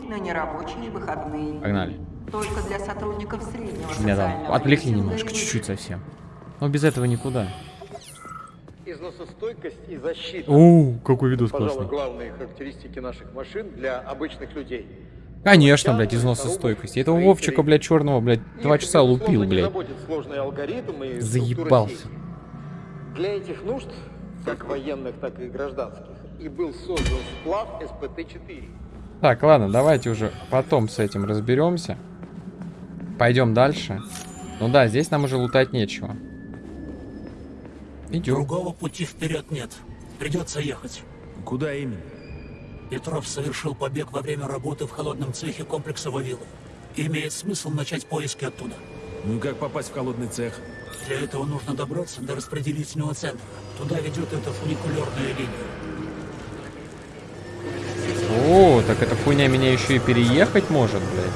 на нерабочие выходные. Погнали. Только для сотрудников среднего Меня там отвлекли немножко, чуть-чуть совсем. Но без этого никуда. Износостойкость и защита. О, какой видос Пожалуй, классный. главные характеристики наших машин для обычных людей. Конечно, блядь, износостойкость. Этого Вовчика, блядь, черного, блядь, два часа лупил, блядь. Заебался. Для этих нужд, как военных, так и гражданских, и был создан сплав СПТ-4. Так, ладно, давайте уже потом с этим разберемся. Пойдем дальше. Ну да, здесь нам уже лутать нечего. Идем. Другого пути вперед нет. Придется ехать. Куда именно? Петров совершил побег во время работы в холодном цехе комплекса Вавилов. Имеет смысл начать поиски оттуда. Ну и как попасть в холодный цех? Для этого нужно добраться до распределительного центра. Туда ведет эта фуникулерная линия. О, так эта хуйня меня еще и переехать может, блядь.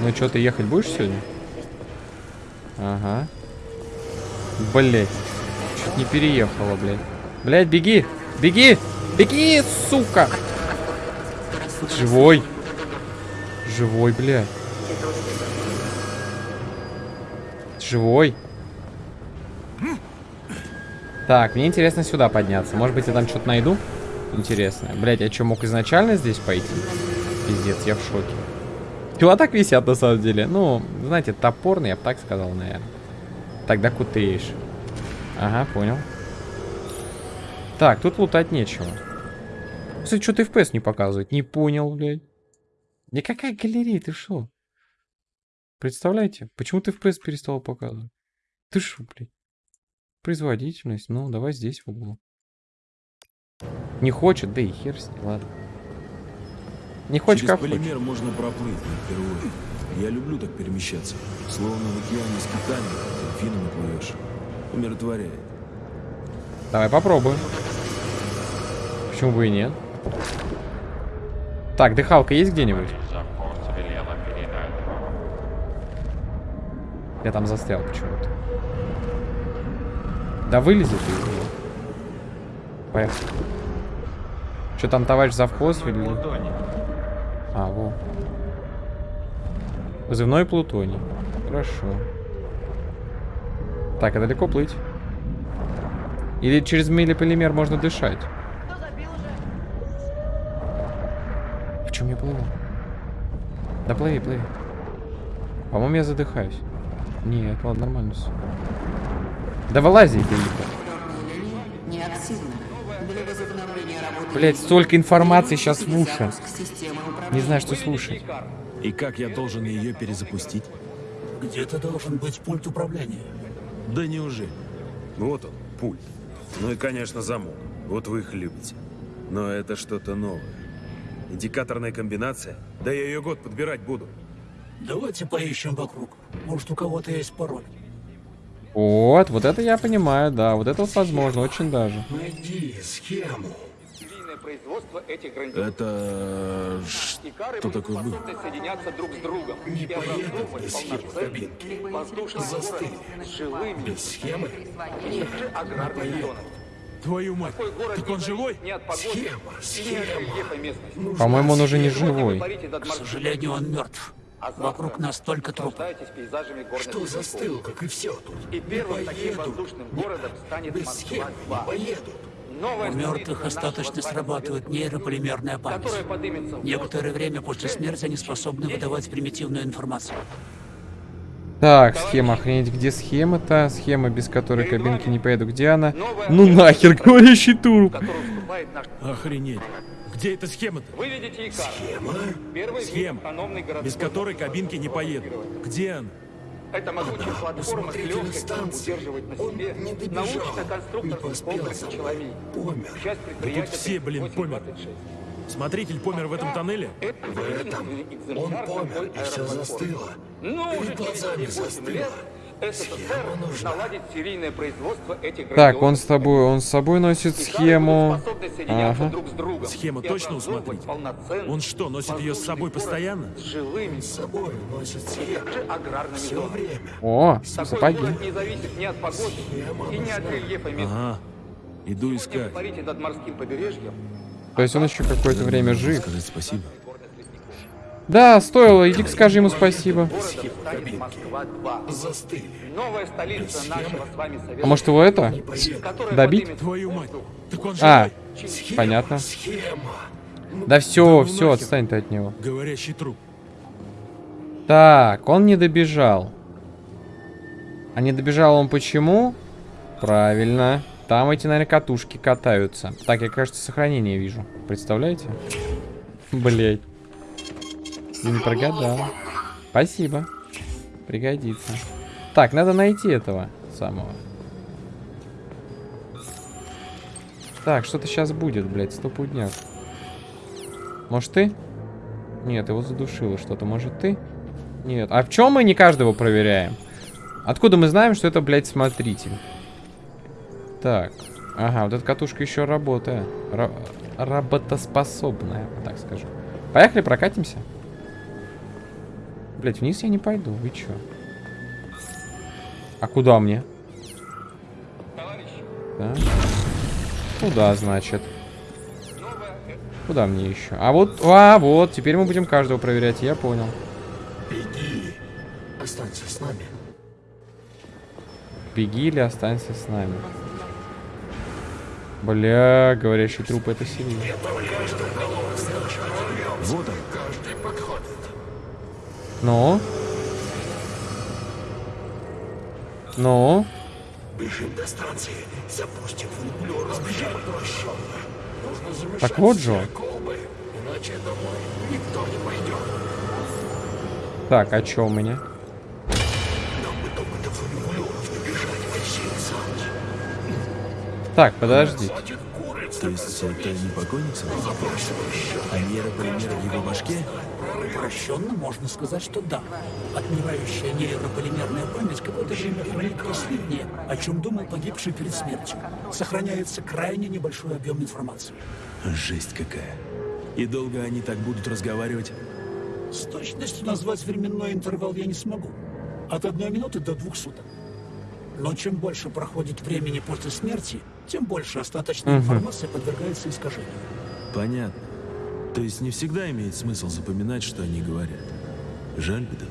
Ну что, ты ехать будешь сегодня? Ага. Блять. Чуть не переехала, блядь. Блядь, беги! Беги! Беги, сука! Живой. Живой, блядь. Живой. Так, мне интересно сюда подняться. Может быть, я там что-то найду? Интересное. Блять, я что, мог изначально здесь пойти? Пиздец, я в шоке. Чего так висят на самом деле? Ну, знаете, топорный, я бы так сказал, наверное. Тогда кутеешь. Ага, понял. Так, тут лутать нечего. Кстати, что-то FPS не показывает. Не понял, блядь. Никакая галерея, ты шо? Представляете? Почему ты FPS перестал показывать? Ты шо, блядь? Производительность. Ну, давай здесь в углу. Не хочет, да и хер с ним, ладно. Не хочешь, Через как хочешь. полимер можно проплыть, впервые. Я люблю так перемещаться. Словно в океане с китами, дельфинами плывешь. Умиротворяет. Давай попробуем. Почему бы и нет? Так, дыхалка есть где-нибудь? Я там застрял почему-то. Да вылезет него. Поехали. Что там, товарищ завхоз или... А, во. Вызывной плутоний. Хорошо. Так, а далеко плыть? Или через милиполимер можно дышать? В чем я плыву? Да плыви, плыви. По-моему, я задыхаюсь. Нет, ладно, нормально все. Да вылази, велико. линия неактивна. Блять, столько информации сейчас в уши. Не знаю, что слушать. И как я должен ее перезапустить? Где-то должен быть пульт управления. Да неужели? Вот он, пульт. Ну и, конечно, замок. Вот вы их любите. Но это что-то новое. Индикаторная комбинация? Да я ее год подбирать буду. Давайте поищем вокруг. Может, у кого-то есть пароль. Вот, вот это я понимаю, да. Вот это вот возможно, очень даже. Найди схему. Серийное производство этих грандиозных Это... Что такое способны соединяться друг с другом Не и поедут образовывать без схемы кабинки. Застыли. город с жилыми Без схемы? аграрными зонами. Твою мать! Так он живой? Схема, схема. По-моему, он уже не вы живой. К сожалению, он мертв. А завтра Вокруг нас только трупы. Что застыл, как и все тут? И первым Не таким воздушным городом станет Без схем не Москва-2. поедут. У мертвых остаточно срабатывает нейрополимерная память. Некоторое время после смерти они способны выдавать примитивную информацию. Так, схема, охренеть, где схема-то? Схема, без которой кабинки не поеду. Где она? Ну нахер, говорящий тур. Охренеть. Где эта схема-то? Икар. Первый Схема, без которой кабинки не поедут. Где она? Это могучая платформа с легкостью станции. удерживает на Он себе научно-конструкторский комплекс. «Человек». Помер. Часть предприятия все, блин, 3826. Смотритель помер в этом тоннеле? В этом он помер, и все застыло. Уже Перед глазами 8 застыло. Производство этих Так, он с тобой, он с собой носит схему. Ага. друг с другом Схема точно у образовывать смотрителя? полноценный Он что, носит ее с собой постоянно? С жилыми, С собой носит схему. Все время. О, Такой сапоги. город не зависит ни от погоды и ни от рельефа местности. Ага. Иду искать. парите над морским побережьем, То есть он еще какое-то время жив. Сказать спасибо. Да, стоило, иди скажи ему спасибо. Застыли. Новая столица нашего с вами совета. А может его это? Добить? А, понятно. Схема. Да все, ну все, отстань ты от него. Говорящий труп. Так, он не добежал. А не добежал он почему? Правильно. Там эти, наверное, катушки катаются. Так, я, кажется, сохранение вижу. Представляете? Блять. Не прогадал. Спасибо. Пригодится. Так, надо найти этого самого. Так, что-то сейчас будет, блядь, стопудняк. Может ты? Нет, его задушило что-то. Может ты? Нет. А в чем мы не каждого проверяем? Откуда мы знаем, что это, блядь, смотритель? Так. Ага, вот эта катушка еще работает. Ра- работоспособная, так скажу. Поехали, прокатимся. Блять, вниз я не пойду. Вы чё? А куда мне? Да? Куда, значит? Куда мне еще? А вот, а, вот, теперь мы будем каждого проверять, я понял. Беги. Останься с нами. Беги или останься с нами. Бля, говорящий труп это сильно. Ну? Ну? Бежим до станции. Запустим фуниклер, разбежим прощенно. Нужно замешать Так вот же колбы, иначе домой никто не пойдет. Так, а чё у меня? Так, подожди. То есть это не покойник сам? А нейрополимер в его башке? Упрощенно можно сказать, что да. Отмирающая нейрополимерная память какое-то время хранит последнее, о чем думал погибший перед смертью. Сохраняется крайне небольшой объем информации. Жесть какая. И долго они так будут разговаривать? С точностью назвать временной интервал я не смогу. От одной минуты до двух суток. Но чем больше проходит времени после смерти, тем больше остаточная информация подвергается искажению. Понятно. То есть не всегда имеет смысл запоминать, что они говорят. Жаль бедолаг.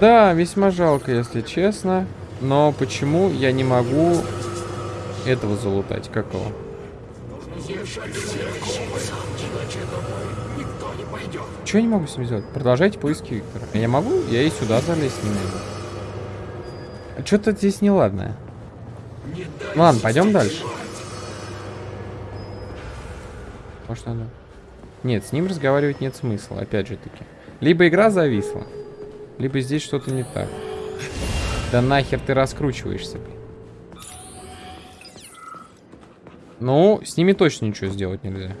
Да, весьма жалко, если честно. Но почему я не могу этого залутать? Как его? Чего я не могу с ним сделать? Продолжайте поиски Виктора. Я могу? Я и сюда залезть не могу. А Что-то здесь неладное. Ладно, пойдем дальше. Может надо... Нет, с ним разговаривать нет смысла, опять же таки. Либо игра зависла, либо здесь что-то не так. Да нахер ты раскручиваешься, блин. Ну, с ними точно ничего сделать нельзя.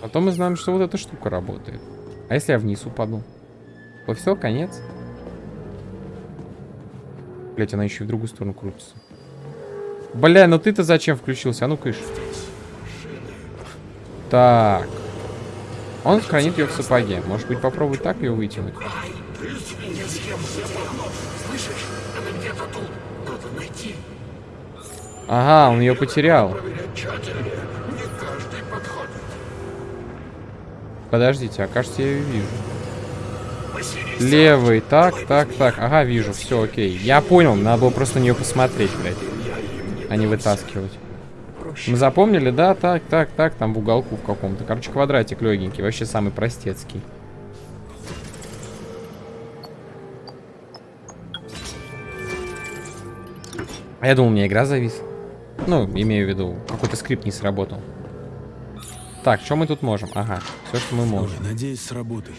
Потом мы знаем, что вот эта штука работает. А если я вниз упаду? То все, конец. Блять, она еще и в другую сторону крутится. Бля, ну ты-то зачем включился? А ну кыш. Так. Он хранит ее в сапоге. Может быть, попробовать так ее вытянуть? Ага, он ее потерял. Подождите, а кажется, я ее вижу. Левый, так, так, так. Ага, вижу, все, окей. Я понял, надо было просто на нее посмотреть, блядь. А не вытаскивать. Мы запомнили, да? Так, так, так, там в уголку в каком-то. Короче, квадратик легенький, вообще самый простецкий. А я думал, у меня игра зависла. Ну, имею в виду, какой-то скрипт не сработал. Так, что мы тут можем? Ага, все, что мы можем. Ой, надеюсь, сработает.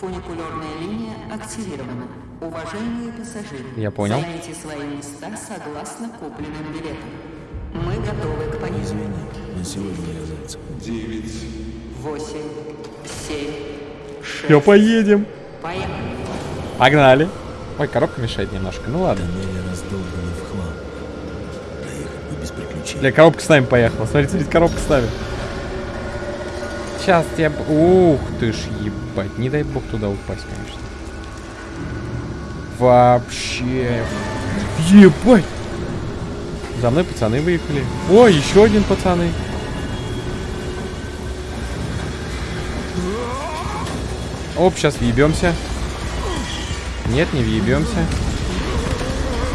Фуникулерная линия активирована. Уважаемые пассажиры, Я понял. займите свои места согласно купленным билетам. Мы готовы к поездке. Извини, на сегодня я зайцев. Восемь, семь, шесть. Все, поедем. Поехали. Погнали. Ой, коробка мешает немножко. Ну ладно. Тоннели раздолбаны в хлам. Проехать бы без приключений. Бля, коробка с нами поехала. Смотрите, смотрите, коробка с нами. Сейчас б- Ух ты ж, ебать. Не дай бог туда упасть, конечно. Вообще. Ебать. За мной пацаны выехали. О, еще один пацаны. Оп, сейчас въебемся. Нет, не въебемся.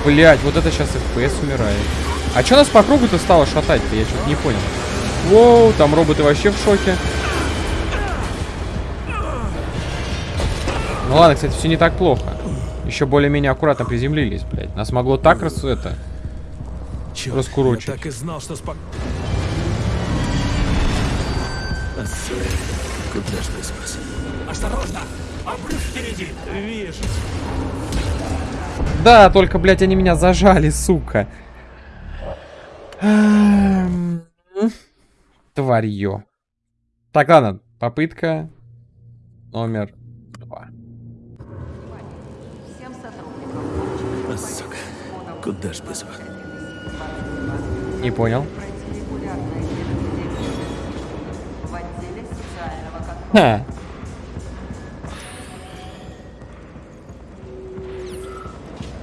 Блять, вот это сейчас FPS умирает. А что нас по кругу-то стало шатать-то? Я что-то не понял. Воу, там роботы вообще в шоке. Ну ладно, кстати, все не так плохо. Еще более-менее аккуратно приземлились, блядь. Нас могло так раз это... Черт, Раскурочить. я так и знал, что спок... Куда ж без вас? Осторожно! Обрыв впереди! Вижу. Да, только, блядь, они меня зажали, сука. Эм, Тварье. Так, ладно, попытка номер куда ж без вас? Не понял. пройти регулярное медосвидетельствование в отделе социального контроля. Ха.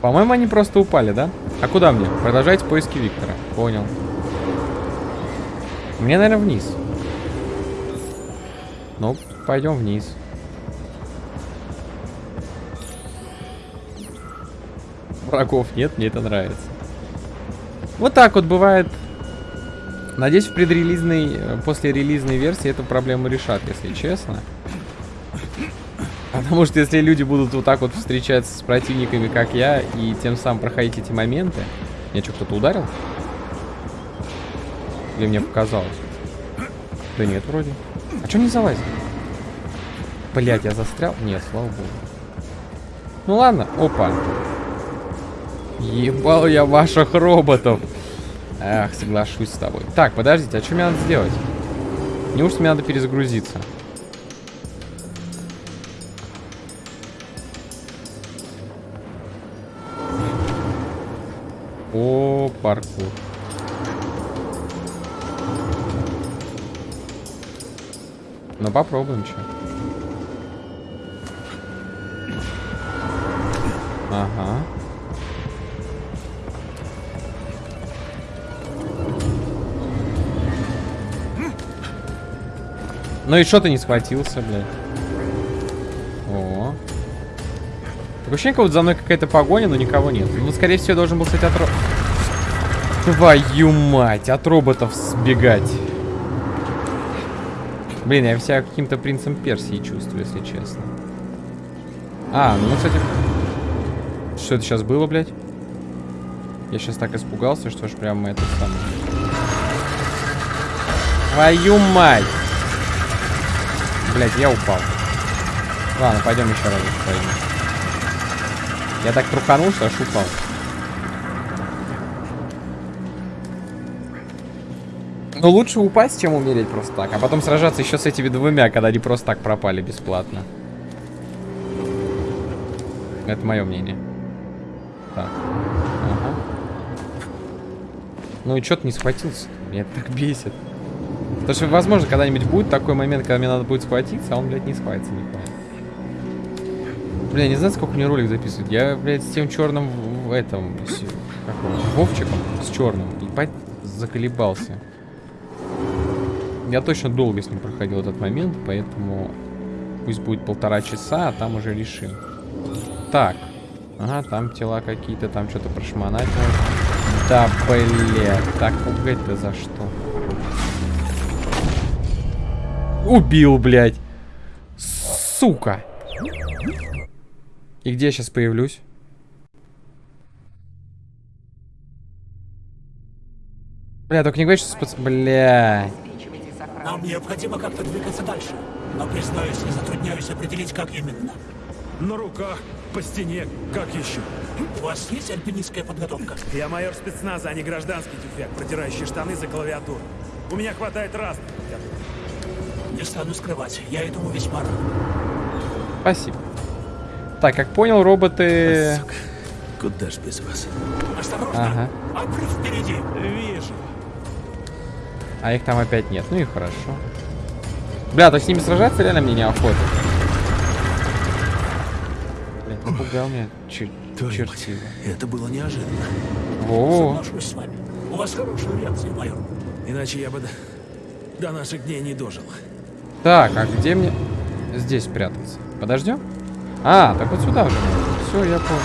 По-моему, они просто упали, да? А куда мне? Продолжайте поиски Виктора. Понял. Мне, наверное, вниз. Ну, пойдем вниз. Врагов нет, мне это нравится. Вот так вот бывает. Надеюсь, в предрелизной, э, после релизной версии эту проблему решат, если честно. Потому что если люди будут вот так вот встречаться с противниками, как я, и тем самым проходить эти моменты... Меня что, кто-то ударил? Или мне показалось? Да нет, вроде. А что не залазит? Блять, я застрял? Нет, слава богу. Ну ладно, опа. Ебал я ваших роботов. Эх, соглашусь с тобой. Так, подождите, а что мне надо сделать? Неужто мне надо перезагрузиться? О, паркур. Ну попробуем что. Ага. Ну и что ты не схватился, блядь? О. Такое ощущение, как будто за мной какая-то погоня, но никого нет. Ну, скорее всего, должен был, кстати, от Твою мать, от роботов сбегать. Блин, я себя каким-то принцем Персии чувствую, если честно. А, ну, кстати... Что это сейчас было, блядь? Я сейчас так испугался, что ж прям это самое... Твою мать! Блядь, я упал. Ладно, пойдем еще раз пойдем. Я так труханул, что аж упал. Но лучше упасть, чем умереть просто так. А потом сражаться еще с этими двумя, когда они просто так пропали бесплатно. Это мое мнение. Так. Ага. Ну и что-то не схватился. Меня это так бесит. Потому что, возможно, когда-нибудь будет такой момент, когда мне надо будет схватиться, а он, блядь, не схватится никуда. Бля, не знаю, сколько мне ролик записывать. Я, блядь, с тем черным в, этом, с, как его, Вовчиком, с черным, ебать, заколебался. Я точно долго с ним проходил этот момент, поэтому пусть будет полтора часа, а там уже решим. Так. Ага, там тела какие-то, там что-то прошмонать. Да, блядь, так пугать-то за что? Убил, блядь. Сука. И где я сейчас появлюсь? Бля, только не говори, что спац... Бля. Нам необходимо как-то двигаться дальше. Но, признаюсь, я затрудняюсь определить, как именно. На руках, по стене, как еще? У вас есть альпинистская подготовка? Я майор спецназа, а не гражданский тюфяк, протирающий штаны за клавиатуру. У меня хватает раз. Не стану скрывать, я этому весьма рад. Спасибо. Так, как понял, роботы... Сука, куда ж без вас? Осторожно! Ага. Обрыв впереди! Вижу. А их там опять нет. Ну и хорошо. Бля, то с ними сражаться реально мне неохота. Блядь, напугал меня. Мать, Чертила. это было неожиданно. Во. Соглашусь с вами. вас хорошая реакция, майор. Иначе я бы до, до наших дней не дожил. Так, а где мне здесь прятаться? Подождем? А, так вот сюда уже Все, я понял.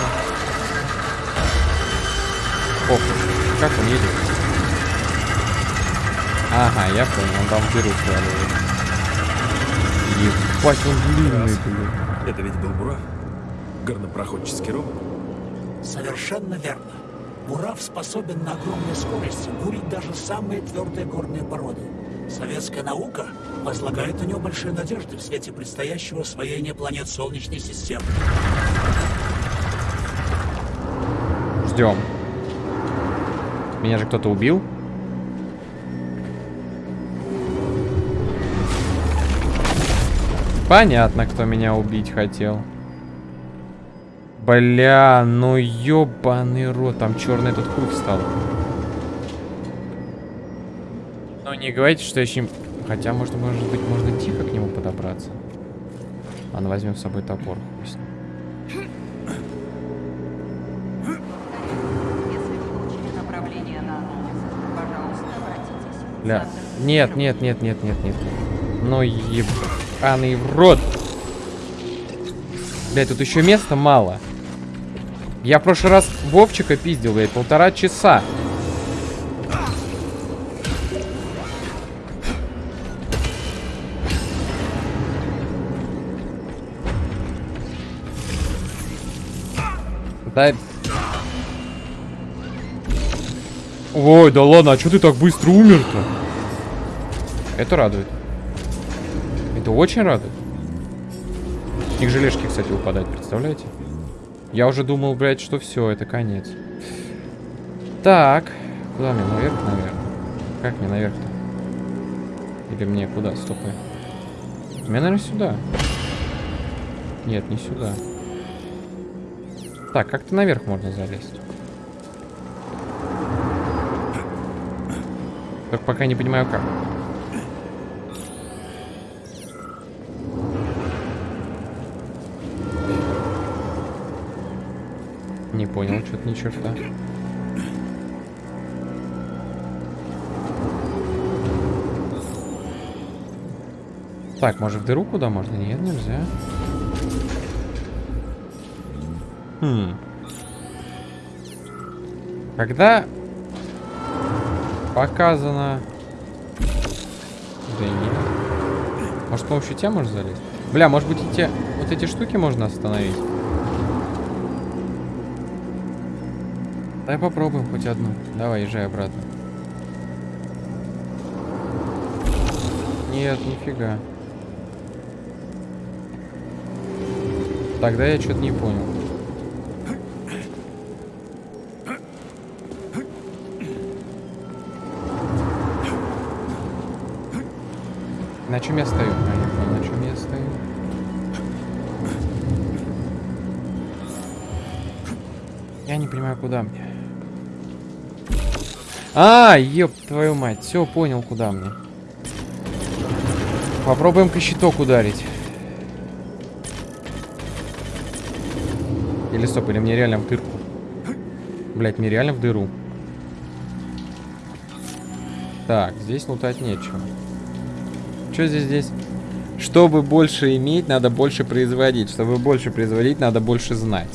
Ох, как он едет? Ага, я понял, он там в дыру сваливает. Ебать, он длинный, блин. Это ведь был Бурав? Горнопроходческий робот? Совершенно верно. Бурав способен на огромной скорости бурить даже самые твердые горные породы. Советская наука возлагает на него большие надежды в свете предстоящего освоения планет Солнечной системы. Ждем. Меня же кто-то убил. Понятно, кто меня убить хотел. Бля, ну ёбаный рот, там черный этот хуй встал. Ну не говорите, что я с ним... Хотя, может, может быть, можно тихо к нему подобраться. Ладно, возьмем с собой топор. в Бля. Нет, нет, нет, нет, нет, нет. Ну ебаный в рот. Блядь, тут еще места мало. Я в прошлый раз Вовчика пиздил, блядь, полтора часа. Да... Ой, да ладно, а что ты так быстро умер-то? Это радует. Это очень радует. С них желешки, кстати, выпадают, представляете? Я уже думал, блядь, что все, это конец. Так. Куда мне? Наверх, наверное. Как мне наверх-то? Или мне куда? Стоп. Мне, наверное, сюда. Нет, не сюда. Так, как-то наверх можно залезть. Только пока не понимаю, как. Не понял, что-то ни черта. Так, может в дыру куда можно? Нет, нельзя. Хм. Когда показано... Да нет. Может, с помощью тебя можно залезть? Бля, может быть, эти, вот эти штуки можно остановить? Давай попробуем хоть одну. Давай, езжай обратно. Нет, нифига. Тогда я что-то не понял. На чем я стою? А, я понял, на чем я стою. Я не понимаю, куда мне. А, ёб твою мать. Все, понял, куда мне. Попробуем-ка щиток ударить. Или стоп, или мне реально в дырку. Блять, мне реально в дыру. Так, здесь лутать нечего. Что здесь здесь? Чтобы больше иметь, надо больше производить. Чтобы больше производить, надо больше знать.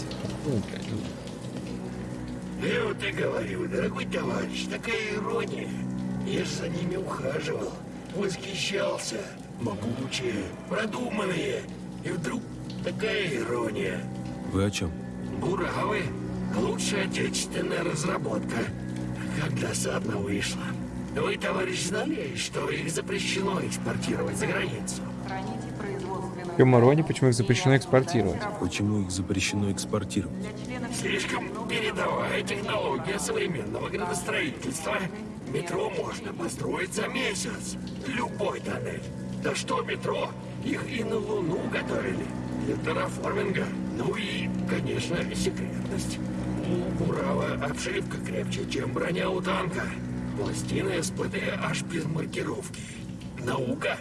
Я вот и говорю, дорогой товарищ, такая ирония. Я ж за ними ухаживал, восхищался. Могучие, продуманные. И вдруг такая ирония. Вы о чем? Буравы — лучшая отечественная разработка. Как досадно вышло. Вы, товарищ, знали, что их запрещено экспортировать за границу? Камароне, почему их запрещено экспортировать? Почему их запрещено экспортировать? Слишком передовая технология современного градостроительства. Метро можно построить за месяц. Любой тоннель. Да что метро? Их и на Луну готовили. Для терраформинга. Ну и, конечно, секретность. У Бурава обшивка крепче, чем броня у танка. Пластины СПД аж без маркировки. Наука?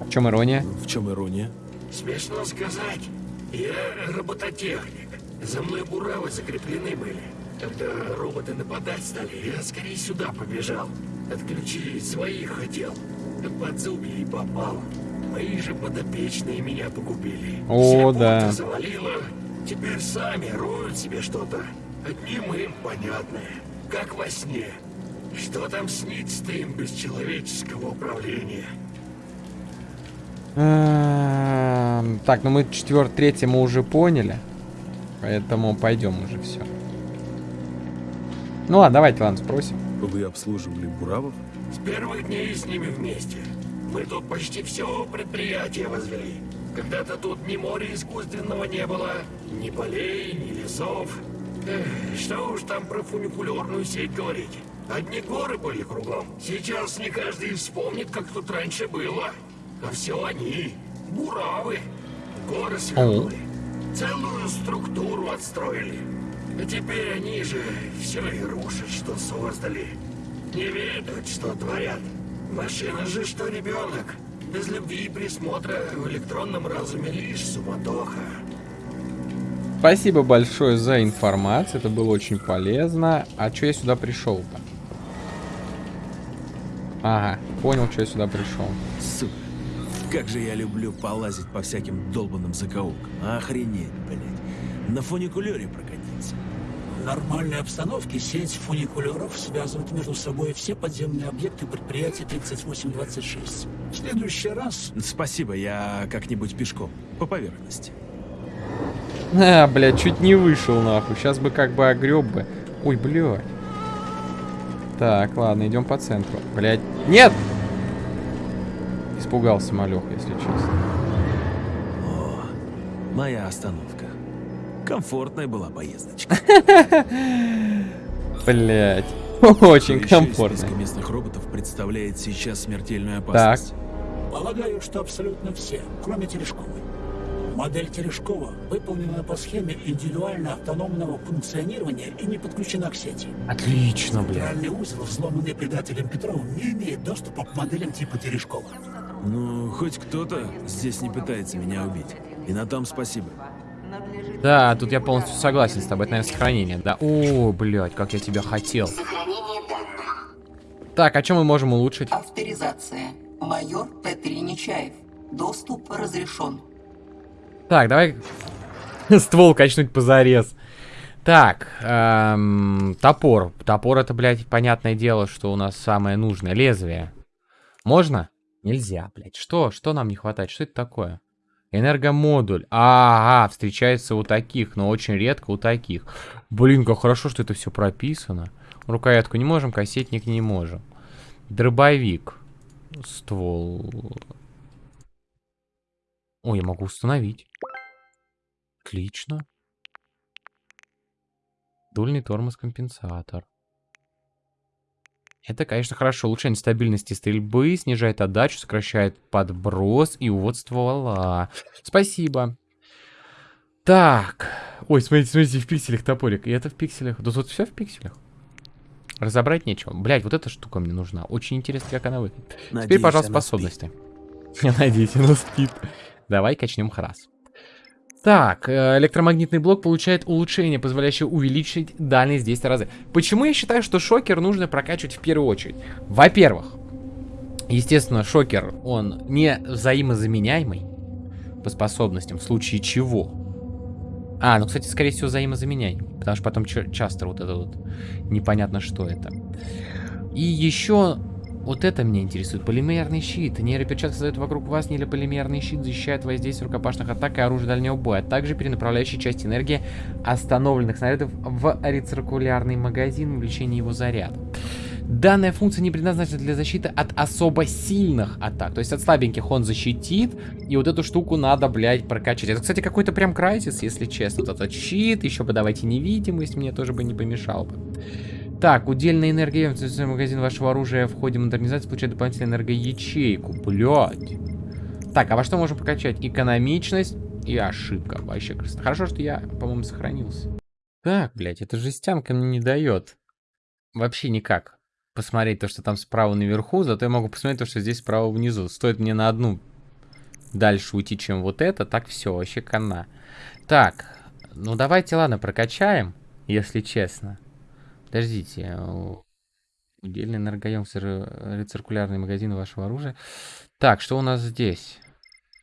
В чем ирония? В чем ирония? Смешно сказать. Я робототехник. За мной буравы закреплены были. Когда роботы нападать стали, я скорее сюда побежал. Отключить своих хотел. Да под зубья и попал. Мои же подопечные меня погубили. О, Все да. завалило. Теперь сами роют себе что-то. Одним им понятное. Как во сне. Что там снится им без человеческого управления? Эм, Так, ну мы четвертый, третий мы уже поняли. Поэтому пойдем уже все. Ну ладно, давайте, ладно, спросим. Вы обслуживали Буравов? С первых дней с ними вместе. Мы тут почти все предприятие возвели. Когда-то тут ни моря искусственного не было, ни полей, ни лесов. Эх, что уж там про фуникулерную сеть говорить. Одни горы были кругом. Сейчас не каждый вспомнит, как тут раньше было. А все они, буравы, горы свернули. Целую структуру отстроили. А теперь они же все и рушат, что создали. Не ведают, что творят. Машина же, что ребенок. Без любви и присмотра в электронном разуме лишь суматоха. Спасибо большое за информацию, это было очень полезно. А что я сюда пришел-то? Ага, понял, что я сюда пришел. Сука. Как же я люблю полазить по всяким долбанным закоулкам. Охренеть, блядь. На фуникулере прокатиться. В нормальной обстановке сеть фуникулеров связывает между собой все подземные объекты предприятия 3826. В следующий раз Спасибо, я как-нибудь пешком. По поверхности. А, блядь, чуть не вышел нахуй. Сейчас бы как бы огреб бы. Ой, блядь. Так, ладно, идем по центру. Блядь. Нет! Испугался малех, если честно. О, моя остановка. Комфортная была поездочка. Блядь. Кто Очень комфортно. местных роботов представляет сейчас смертельную опасность. полагаю, что абсолютно все, кроме Терешковой. Модель Терешкова выполнена по схеме индивидуально автономного функционирования и не подключена к сети. Отлично, блядь. Центральный узел, взломанный предателем Петровым, не имеет доступа к моделям типа Терешкова. Ну, хоть кто-то здесь не пытается меня убить. И на том спасибо. Да, тут я полностью согласен с тобой. Это, наверное, сохранение, да? О, блядь, как я тебя хотел. Сохранение данных. Так, а что мы можем улучшить? Авторизация. Майор П3 Нечаев. Доступ разрешен. Так, давай ствол качнуть позарез. Так, эм, топор. Топор это, блядь, понятное дело, что у нас самое нужное. Лезвие. Можно? Нельзя, блядь. Что? Что нам не хватает? Что это такое? Энергомодуль. Ага, встречается у таких, но очень редко у таких. Блин, как хорошо, что это все прописано. Рукоятку не можем, кассетник не можем. Дробовик. Ствол. Ой, я могу установить. Отлично. Дульный тормоз-компенсатор. Это, конечно, хорошо. Улучшение стабильности стрельбы, снижает отдачу, сокращает подброс и увод ствола. Спасибо. Так. Ой, смотрите, смотрите, в пикселях топорик. И это в пикселях. Да тут все в пикселях. Разобрать нечего. Блять, вот эта штука мне нужна. Очень интересно, как она выглядит. Теперь, пожалуйста, способности. Я надеюсь, она спит. Давай качнем храс. Так, э, электромагнитный блок получает улучшение, позволяющее увеличить дальность в 10 раза. Почему я считаю, что шокер нужно прокачивать в первую очередь? Во-первых, естественно, шокер, он не взаимозаменяемый по способностям, в случае чего. А, ну, кстати, скорее всего, взаимозаменяемый, потому что потом ча- часто вот это вот непонятно, что это. И еще вот это меня интересует. Полимерный щит. Нейроперчатка создает вокруг вас нейрополимерный щит, защищает воздействие рукопашных атак и оружия дальнего боя, а также перенаправляющая часть энергии остановленных снарядов в рециркулярный магазин, увеличение его заряда. Данная функция не предназначена для защиты от особо сильных атак. То есть от слабеньких он защитит. И вот эту штуку надо, блядь, прокачать. Это, кстати, какой-то прям крайсис, если честно. Вот этот щит, еще бы давайте невидимость, мне тоже бы не помешал бы. Так, удельная энергия в магазин вашего оружия в ходе модернизации получает дополнительную энергоячейку. Блядь. Так, а во что можем прокачать? Экономичность и ошибка. Вообще красота. Хорошо, что я, по-моему, сохранился. Так, блядь, эта жестянка мне не дает. Вообще никак. Посмотреть то, что там справа наверху, зато я могу посмотреть то, что здесь справа внизу. Стоит мне на одну дальше уйти, чем вот это, так все, вообще кана. Так, ну давайте, ладно, прокачаем, если честно. Подождите. у- Удельный энергоемкость ре- рециркулярный магазин вашего оружия. Так, что у нас здесь?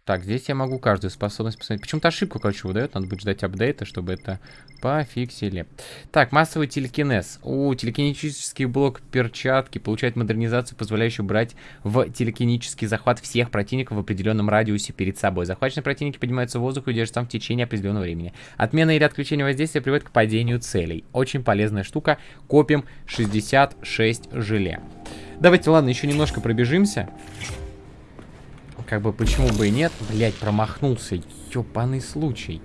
Так, здесь я могу каждую способность посмотреть. Почему-то ошибку, короче, выдает. Надо будет ждать апдейта, чтобы это пофиксили. Так, массовый телекинез. У телекинетический блок перчатки получает модернизацию, позволяющую брать в телекинический захват всех противников в определенном радиусе перед собой. Захваченные противники поднимаются в воздух и удерживаются там в течение определенного времени. Отмена или отключение воздействия приводит к падению целей. Очень полезная штука. Копим 66 желе. Давайте, ладно, еще немножко пробежимся. Как бы почему бы и нет. Блять, промахнулся. Ёбаный случай.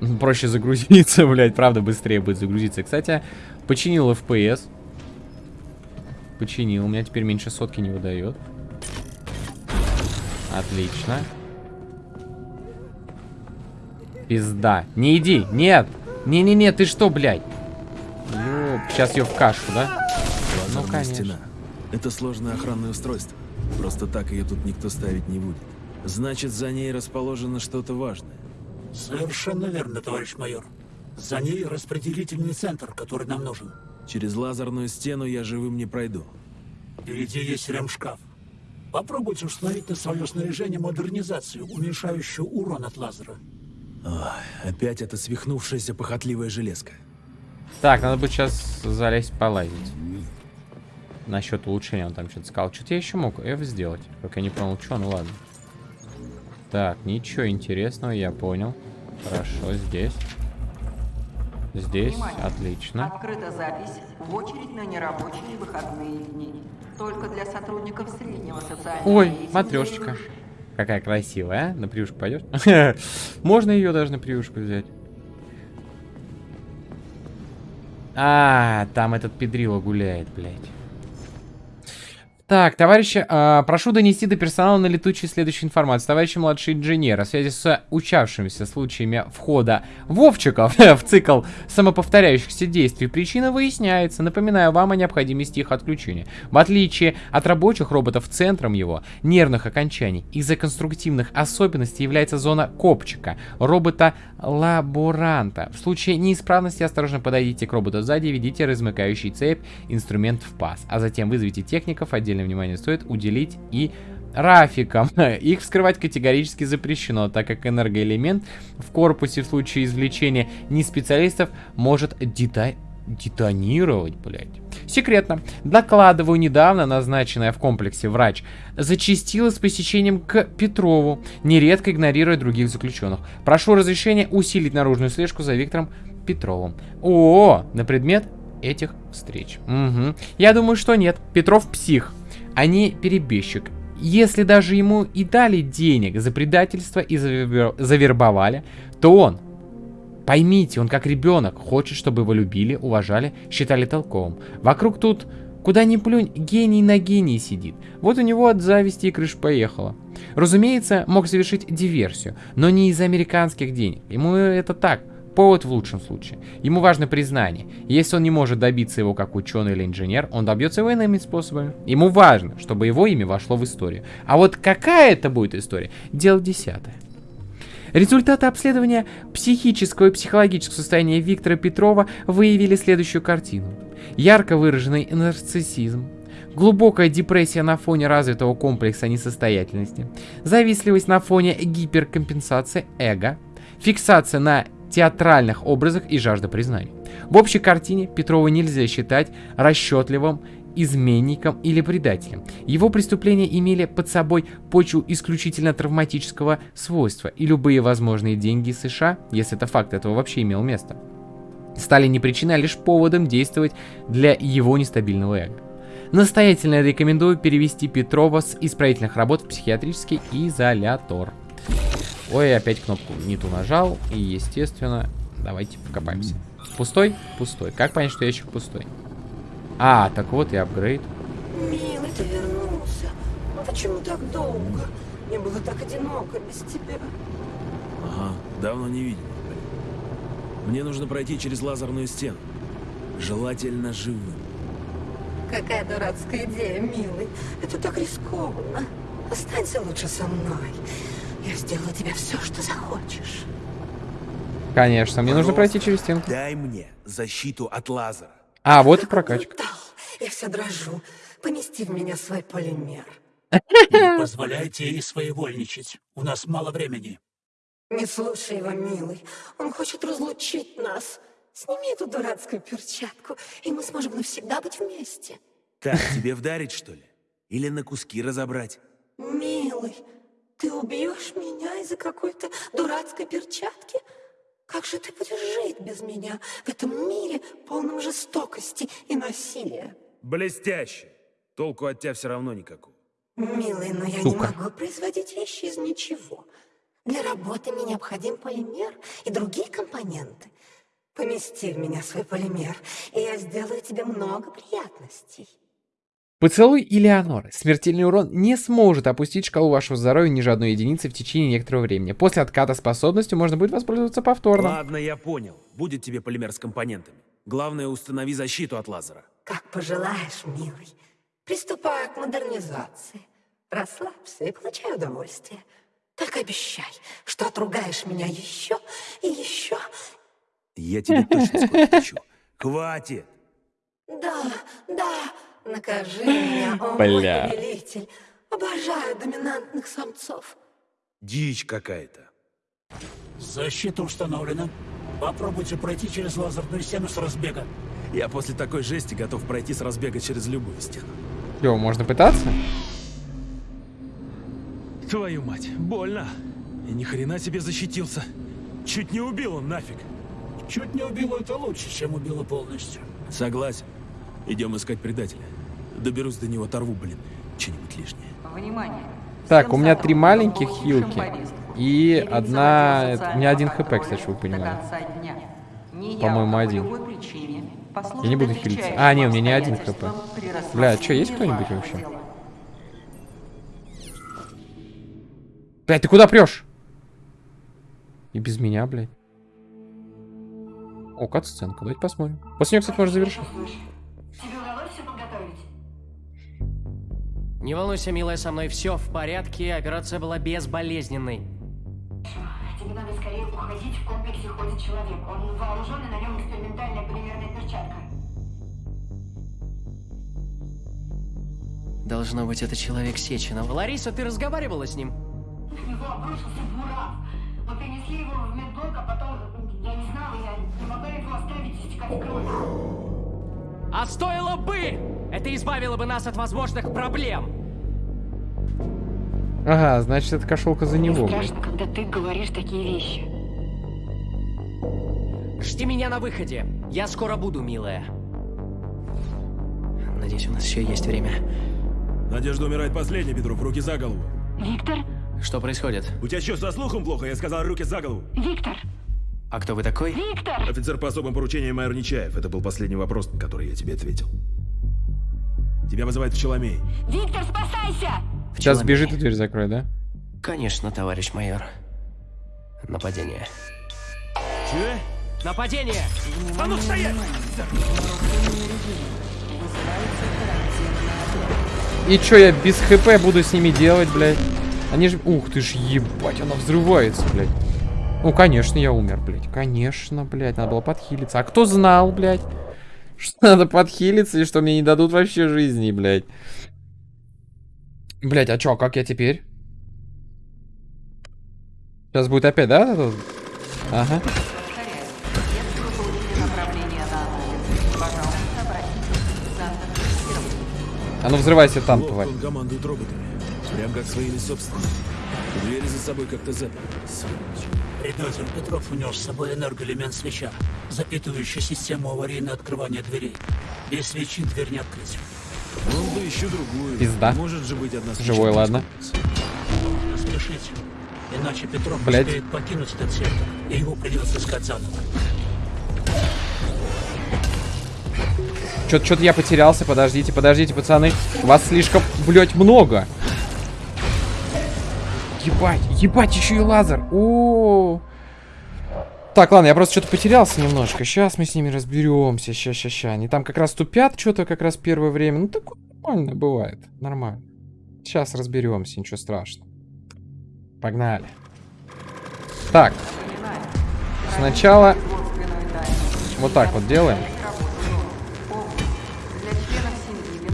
Ну, Проще загрузиться, блять, правда, быстрее будет загрузиться. Кстати, починил FPS. Починил. У меня теперь меньше сотки не выдает. Отлично. Пизда. Не иди. Нет. Не-не-не, ты что, блядь? Ёп, сейчас ее в кашу, да? Ну, конечно. стена. Это сложное охранное устройство. Просто так ее тут никто ставить не будет. Значит, за ней расположено что-то важное. Совершенно верно, товарищ майор. За ней распределительный центр, который нам нужен. Через лазерную стену я живым не пройду. Впереди есть ремшкаф. Попробуйте установить на свое снаряжение модернизацию, уменьшающую урон от лазера. Ой, опять эта свихнувшаяся похотливая железка. Так, надо будет сейчас залезть полазить. Насчет улучшения он там что-то сказал. Что-то я еще мог F сделать. Только я не понял, что, ну ладно. Так, ничего интересного, я понял. Хорошо, здесь. Здесь, Внимание! отлично. Открыта запись в очередь на нерабочие выходные дни. Только для сотрудников среднего социального Ой, матрешечка. Какая красивая, а? На приюшку пойдешь? Можно ее даже на приюшку взять. А, там этот педрило гуляет, блядь. Так, товарищи, а, прошу донести до персонала на летучий следующую информацию. Товарищи младший инженер, в связи с учавшимися случаями входа Вовчиков в цикл самоповторяющихся действий, причина выясняется. Напоминаю вам о необходимости их отключения. В отличие от рабочих роботов, центром его нервных окончаний из-за конструктивных особенностей является зона копчика, робота-лаборанта. В случае неисправности осторожно подойдите к роботу сзади ведите размыкающий цепь инструмент в паз, а затем вызовите техников, отдельное внимание стоит уделить и Рафикам. Их вскрывать категорически запрещено, так как энергоэлемент в корпусе в случае извлечения не специалистов может дета- детонировать, блядь. Секретно. Докладываю, недавно назначенная в комплексе врач зачастила с посещением к Петрову, нередко игнорируя других заключенных. Прошу разрешения усилить наружную слежку за Виктором Петровым. О, на предмет этих встреч. Мгм. Я думаю, что нет. Петров псих, а не перебежчик. Если даже ему и дали денег за предательство и завер- завербовали, то он, поймите, он как ребенок, хочет, чтобы его любили, уважали, считали толковым. Вокруг тут, куда ни плюнь, гений на гении сидит. Вот у него от зависти и крыш поехала. Разумеется, мог совершить диверсию, но не из-за американских денег. Ему это так, повод в лучшем случае. Ему важно признание. Если он не может добиться его как ученый или инженер, он добьется его иными способами. Ему важно, чтобы его имя вошло в историю. А вот какая это будет история, дело десятое. Результаты обследования психического и психологического состояния Виктора Петрова выявили следующую картину. Ярко выраженный нарциссизм, глубокая депрессия на фоне развитого комплекса несостоятельности, завистливость на фоне гиперкомпенсации эго, фиксация на театральных образах и жажда признания. В общей картине Петрова нельзя считать расчетливым изменником или предателем. Его преступления имели под собой почву исключительно травматического свойства, и любые возможные деньги США, если это факт этого вообще имел место, стали не причиной, а лишь поводом действовать для его нестабильного эго. Настоятельно рекомендую перевести Петрова с исправительных работ в психиатрический изолятор. Ой, опять кнопку не ту нажал, и естественно, давайте покопаемся. Пустой? Пустой. Как понять, что ящик пустой? А, так вот и апгрейд. Милый, ты вернулся. Почему так долго? Мне было так одиноко без тебя. Ага, давно не видел. Мне нужно пройти через лазерную стену. Желательно живым. Какая дурацкая идея, милый. Это так рискованно. Останься лучше со мной. Я сделаю тебе все, что захочешь. Конечно, мне нужно пройти через стенку. Дай мне защиту от лазера. А, вот и прокачка. Я вся дрожу. Помести в меня свой полимер. Не позволяйте ей своевольничать. У нас мало времени. Не слушай его, милый. Он хочет разлучить нас. Сними эту дурацкую перчатку, и мы сможем навсегда быть вместе. Так, тебе вдарить, что ли? Или на куски разобрать? Милый, ты убьешь меня из-за какой-то дурацкой перчатки? Как же ты будешь жить без меня в этом мире, полном жестокости и насилия? Блестяще. Толку от тебя все равно никакого. Милый, но я не Сука. могу производить вещи из ничего. Для работы мне необходим полимер и другие компоненты. Помести в меня свой полимер, и я сделаю тебе много приятностей. Поцелуй Элеоноры. Смертельный урон не сможет опустить шкалу вашего здоровья ниже одной единицы в течение некоторого времени. После отката способностью можно будет воспользоваться повторно. Ладно, я понял. Будет тебе полимер с компонентами. Главное, установи защиту от лазера. Как пожелаешь, милый. Приступаю к модернизации. Расслабься и получай удовольствие. Только обещай, что отругаешь меня еще и еще. Я тебе точно скоро отпущу. Хватит! Да, да, накажи меня, о Бля. мой повелитель. Обожаю доминантных самцов. Дичь какая-то. Защита установлена. Попробуйте пройти через лазерную стену с разбега. Я после такой жести готов пройти с разбега через любую стену. Йо, можно пытаться? Твою мать, больно. И ни хрена себе защитился. Чуть не убил он нафиг. Чуть не убило это лучше, чем убило полностью. Согласен. Идем искать предателя. Доберусь до него, оторву, блин, что-нибудь лишнее. Внимание. Так, у меня три маленьких хилки. И одна... У меня один хп, кстати, вы. Неявка По-моему, по один. Я не буду хилиться. А, не, у меня не один хп. Бля, чё, есть кто-нибудь вообще? Блядь, ты куда прешь? И без меня, блядь. О, кат-сценка. Давайте посмотрим. После нее, кстати, можно завершить. Не волнуйся, милая, со мной все в порядке, операция была безболезненной. Тебе надо скорее уходить, в комплексе ходит человек. Он вооружен, и на нем экспериментальная полимерная перчатка. Должно быть, это человек Сеченова. Лариса, ты разговаривала с ним? На него обрушился буран. Мы принесли его в медблок, а потом... Я не знала, я не могла его оставить истекать кровью. А стоило бы! Это избавило бы нас от возможных проблем. Ага, значит, это кошелка за него, блядь. Страшно, когда ты говоришь такие вещи. Жди меня на выходе. Я скоро буду, милая. Надеюсь, у нас еще есть время. Надежда умирает последней, Петров, руки за голову. Виктор? Что происходит? У тебя что, со слухом плохо? Я сказал, руки за голову. Виктор! А кто вы такой? Виктор! Офицер по особым поручениям майор Нечаев. Это был последний вопрос, на который я тебе ответил. Тебя вызывает Пчеломей. Виктор, спасайся! Сейчас Пчеломей. бежит и дверь закрой, да? Конечно, товарищ майор. Нападение. Че? Нападение! А ну стоять! И чё, я без хп буду с ними делать, блядь? Они же... Ух ты ж, ебать, она взрывается, блядь. Ну, конечно, я умер, блядь. Конечно, блядь, надо было подхилиться. А кто знал, блядь, что надо подхилиться и что мне не дадут вообще жизни, блядь? Блядь, а чё, а как я теперь? Сейчас будет опять, да? Ага. А ну взрывайся там, тварь. он командует роботами. Прям как своими собственными. Двери за собой как-то заперли. Сволочь. Предатель Петров унес с собой энергоэлемент свеча, запитывающий систему аварийного открывания дверей. Без свечи дверь не открыть. Он бы еще другую. Пизда. Может же быть одна свеча Живой, ладно. спешите. Иначе Петров Блядь. успеет покинуть этот сектор, и его придется искать заново. Чё-то чё-то я потерялся. Подождите, подождите, пацаны. Вас слишком, блядь, много. Ебать, ебать, еще и лазер. О, Так, ладно, я просто что-то потерялся немножко. Сейчас мы с ними разберемся. Ща, ща, ща. Они там как раз тупят что-то как раз первое время. Ну, такое нормально бывает. Нормально. Сейчас разберемся, ничего страшного. Погнали. Так, сначала вот так вот делаем.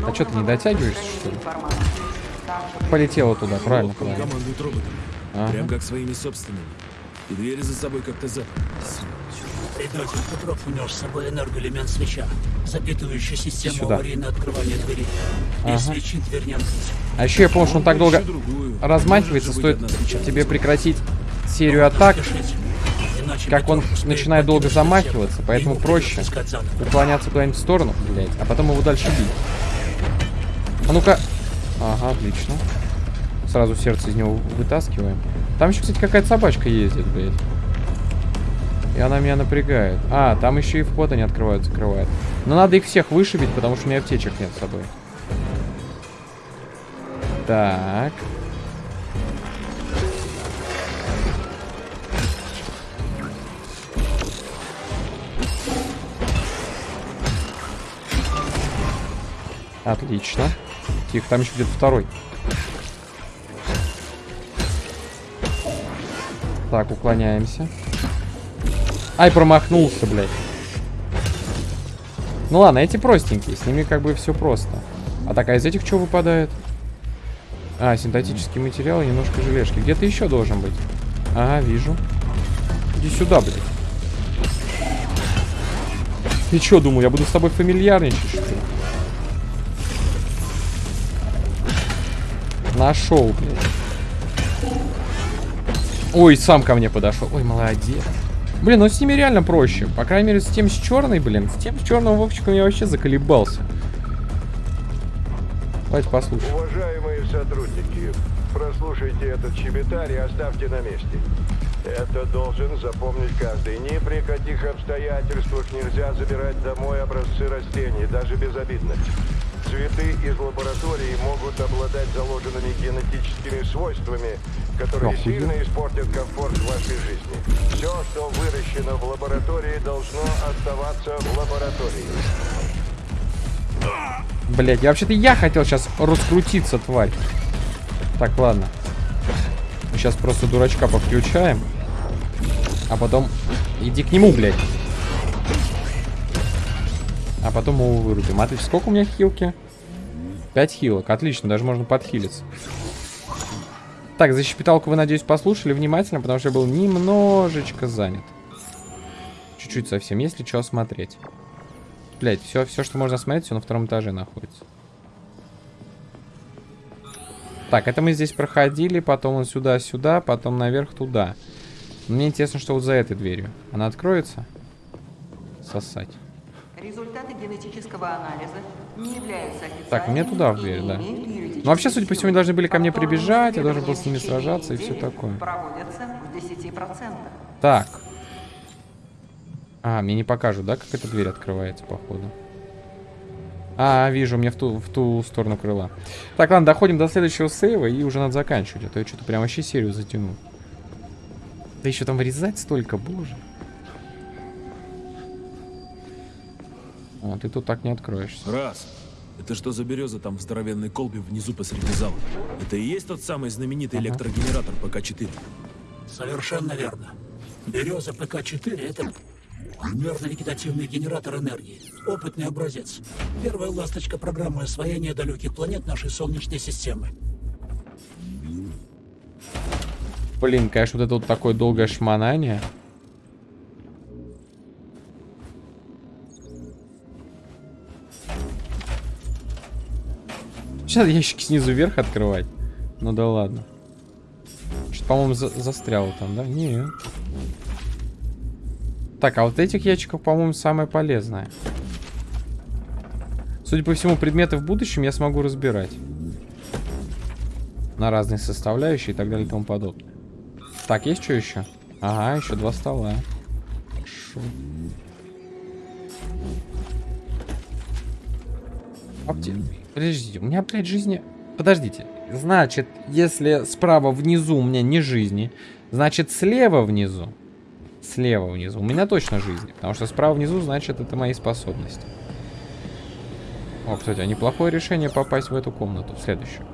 А что, ты не дотягиваешься, что ли? Полетела туда, правильно, Ловко правильно. командует роботами. Ага. Прям как своими собственными. И двери за собой как-то за... Предатель Петров унес с собой энергоэлемент свеча, запитывающий систему Сюда. аварийного открывания двери. Ага. И свечи дверь не открыть. А еще я помню, что он так долго другую. размахивается, стоит тебе прекратить серию атак, Спешите, иначе как он начинает долго замахиваться, поэтому проще уклоняться куда-нибудь в сторону, блядь, а потом его дальше бить. А ну-ка. Ага, отлично. Сразу сердце из него вытаскиваем. Там еще, кстати, какая-то собачка ездит, блядь. И она меня напрягает. А, там еще и вход они открывают, закрывают. Но надо их всех вышибить, потому что у меня аптечек нет с собой. Так. Отлично. Тихо, там еще где-то второй. Так, уклоняемся. Ай, промахнулся, блядь. Ну ладно, эти простенькие, с ними как бы все просто. А так, а из этих что выпадает? А, синтетический материал и немножко желешки. Где-то еще должен быть. Ага, вижу. Иди сюда, блядь. Ты что, думал, я буду с тобой фамильярничать, что ли? Нашел, блядь. Ой, сам ко мне подошел. Ой, молодец. Блин, ну с ними реально проще. По крайней мере, с тем с черной, блин. С тем с черным Вовчиком я вообще заколебался. Давайте послушаем. Уважаемые сотрудники, прослушайте этот чебетарь и оставьте на месте. Это должен запомнить каждый. Ни при каких обстоятельствах нельзя забирать домой образцы растений, даже безобидных. Цветы из лаборатории могут обладать заложенными генетическими свойствами, которые Охуенно. сильно испортят комфорт вашей жизни. Все, что выращено в лаборатории, должно оставаться в лаборатории. Блять, я вообще-то я хотел сейчас раскрутиться, тварь. Так, ладно. Сейчас просто дурачка подключаем. А потом... Иди к нему, блядь. А потом его вырубим. Отлично. Сколько у меня хилки? 5 хилок. Отлично, даже можно подхилиться. Так, за щепеталку вы, надеюсь, послушали внимательно, потому что я был немножечко занят. Чуть-чуть совсем. Если что смотреть. Блять, все, все, что можно смотреть, все на втором этаже находится. Так, это мы здесь проходили, потом вот сюда-сюда, потом наверх туда. Мне интересно, что вот за этой дверью. Она откроется? Сосать. Результаты генетического анализа не являются Так, мне туда в дверь, да. Ну, вообще, судя по всему, они должны были ко мне прибежать, я должен был с ними сражаться и все такое. Проводятся в 10%. Так. А, мне не покажут, да, как эта дверь открывается, походу. А, вижу, мне в ту, в ту сторону крыла. Так, ладно, доходим до следующего сейва, и уже надо заканчивать, а то я что-то прям вообще серию затянул. Да еще там вырезать столько, боже. А, ты тут так не откроешься. Раз. Это что за береза там в здоровенной колбе внизу посреди зала? Это и есть тот самый знаменитый Ага. электрогенератор ПК-4? Совершенно верно. Береза ПК-4 — это нервно-вегетативный генератор энергии. Опытный образец. Первая ласточка программы освоения далеких планет нашей Солнечной системы. Блин, конечно, вот это вот такое долгое шмонание. Сейчас ящики снизу вверх открывать. Ну да ладно. Что-то, по-моему, за- застряло там, да? Не. Так, а вот этих ящиков, по-моему, самое полезное. Судя по всему, предметы в будущем я смогу разбирать. На разные составляющие и так далее и тому подобное. Так, есть что еще? Ага, еще два стола. Хорошо. Апте... Подождите, у меня, блядь, жизни... Подождите. Значит, если справа внизу у меня не жизни, значит, слева внизу... Слева внизу у меня точно жизни. Потому что справа внизу, значит, это мои способности. О, кстати, а неплохое решение попасть в эту комнату, в следующую.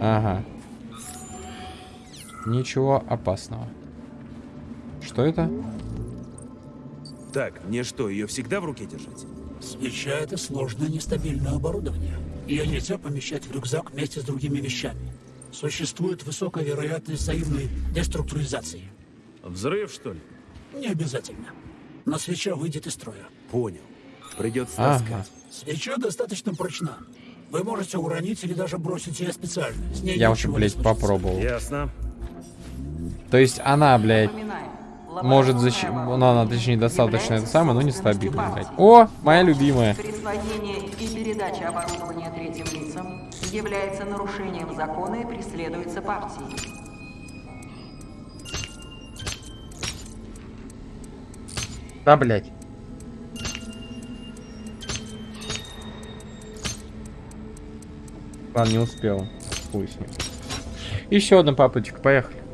Ага. Ничего опасного. Что это? Так, мне что, ее всегда в руке держать? Свеча — это сложное нестабильное оборудование. Ее нельзя помещать в рюкзак вместе с другими вещами. Существует высокая вероятность взаимной деструктуризации. Взрыв, что ли? Не обязательно. Но свеча выйдет из строя. Понял. Придется Ага. таскать. Свеча достаточно прочна. Вы можете уронить или даже бросить ее специально. С ней Я уже, блядь, попробовал. Ясно. То есть она, блядь, может защитить... Ну, она, точнее, достаточно это самое, но собственностью нестабильно, блядь. О, моя любимая. Присвоение и передача оборудования третьим лицам является нарушением закона и преследуется партией. Да, блядь. Ладно, не успел. Ним. Еще одна попытка, поехали.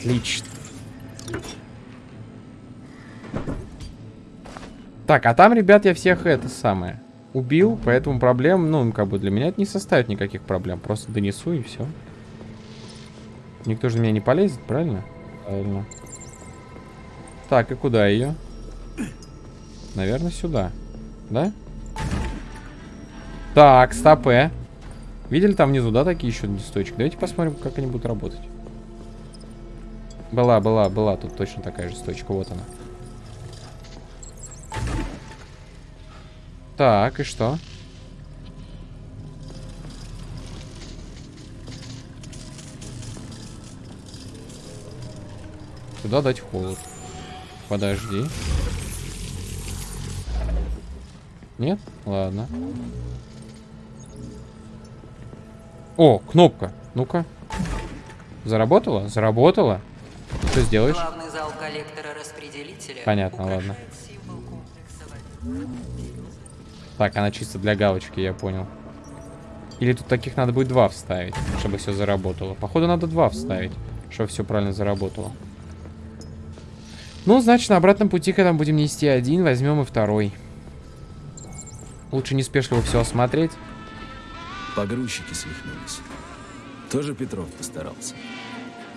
Отлично. Так, а там, ребят, я всех это самое убил, поэтому проблем, ну, как бы для меня это не составит никаких проблем. Просто донесу и все. Никто же на меня не полезет, правильно? Правильно. Так, и куда ее? Наверное, сюда. Да? Так, стопе. Видели там внизу, да, такие еще листочки? Давайте посмотрим, как они будут работать. Была, была, была тут точно такая же сточка. Вот она. Так, и что? Куда дать холод? Подожди. Нет? Ладно. О, кнопка. Ну-ка. Заработала? Заработала. Что сделаешь? Главный зал коллектора распределителя Понятно, ладно. Так, она чисто для галочки, я понял. Или тут таких надо будет два вставить, чтобы все заработало. Походу, надо два вставить, чтобы все правильно заработало. Ну, значит, на обратном пути, когда мы будем нести один, возьмем и второй. Лучше неспешливо все осмотреть. Погрузчики свихнулись. Тоже Петров постарался.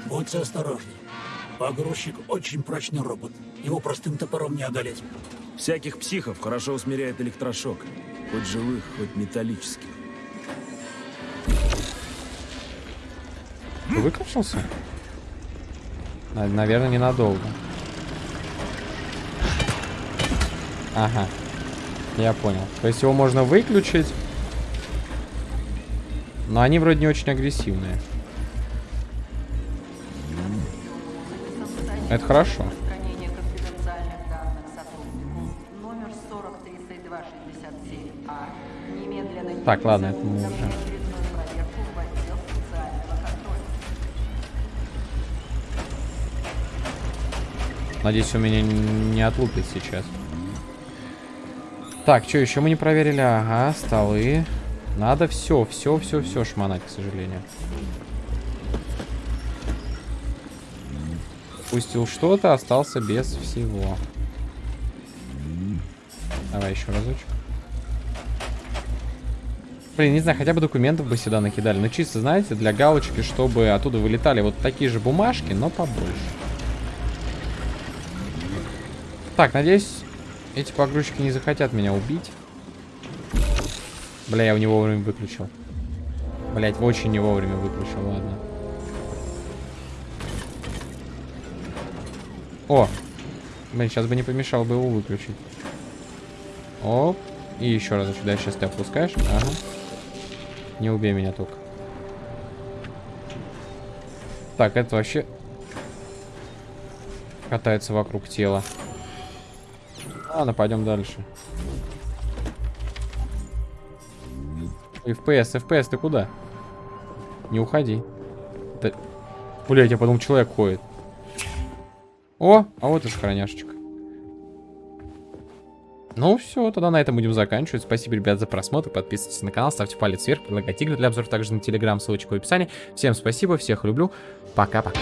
Будьте осторожны. Погрузчик очень прочный робот. Его простым топором не одолеть. Всяких психов хорошо усмиряет электрошок. Хоть живых, хоть металлических. Выключился? На- наверное, ненадолго. Ага. Я понял. То есть его можно выключить. Но они вроде не очень агрессивные. Это хорошо. Распространение конфиденциальных данных сотруднику. Номер 403267А. Немедленно Так, ладно, это мы уже. Надеюсь, он меня не отлупит сейчас. Так, что еще мы не проверили? Ага, столы. Надо все, все, все, все шмонать, к сожалению. Пустил что-то, остался без всего. Давай еще разочек. Блин, не знаю, хотя бы документов бы сюда накидали. Ну, чисто, знаете, для галочки, чтобы оттуда вылетали вот такие же бумажки, но побольше. Так, надеюсь, эти погрузчики не захотят меня убить. Бля, я у него вовремя выключил. Блять, очень не вовремя выключил, ладно. О! Блин, сейчас бы не помешало бы его выключить. Оп. И еще раз сюда сейчас ты опускаешь. Ага. Не убей меня только. Так, это вообще катается вокруг тела. Ладно, пойдем дальше. FPS, FPS, ты куда? Не уходи. Да... Блять, я подумал, человек ходит. О, а вот и сохраняшечка. Ну все, тогда на этом будем заканчивать. Спасибо, ребят, за просмотр. Подписывайтесь на канал, ставьте палец вверх, предлагайте игры для обзора также на телеграм, ссылочка в описании. Всем спасибо, всех люблю. Пока-пока.